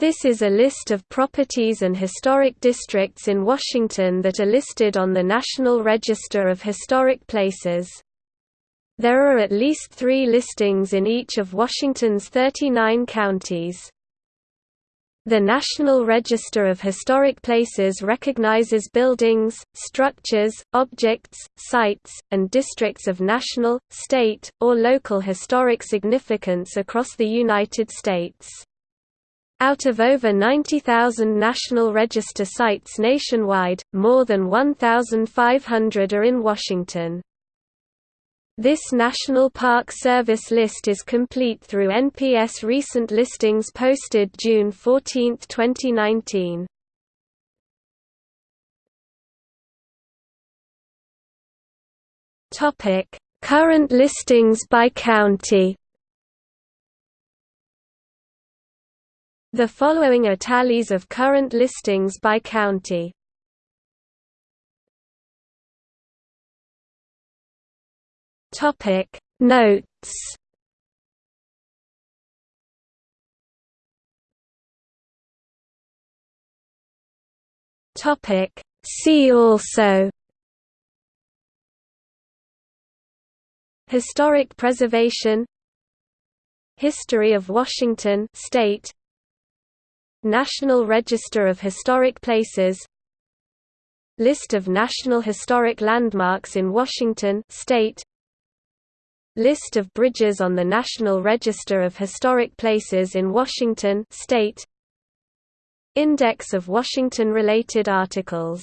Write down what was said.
This is a list of properties and historic districts in Washington that are listed on the National Register of Historic Places. There are at least three listings in each of Washington's 39 counties. The National Register of Historic Places recognizes buildings, structures, objects, sites, and districts of national, state, or local historic significance across the United States. Out of over 90,000 National Register sites nationwide, more than 1,500 are in Washington. This National Park Service list is complete through NPS recent listings posted June 14, 2019. Current listings by county The following are tallies of current listings by county. Topic Notes. Topic See also. Historic preservation. History of Washington state National Register of Historic Places List of National Historic Landmarks in Washington state List of bridges on the National Register of Historic Places in Washington state Index of Washington-related articles